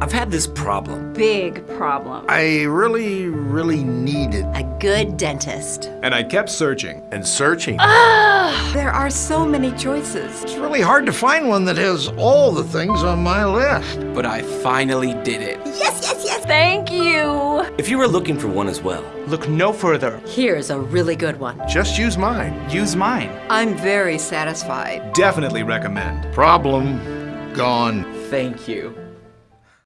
I've had this problem. Big problem. I really, really needed. A good dentist. And I kept searching. And searching. There are so many choices. It's really hard to find one that has all the things on my list. But I finally did it. Yes, yes, yes. Thank you. If you were looking for one as well, Look no further. Here's a really good one. Just use mine. Use mine. I'm very satisfied. Definitely recommend. Problem gone. Thank you.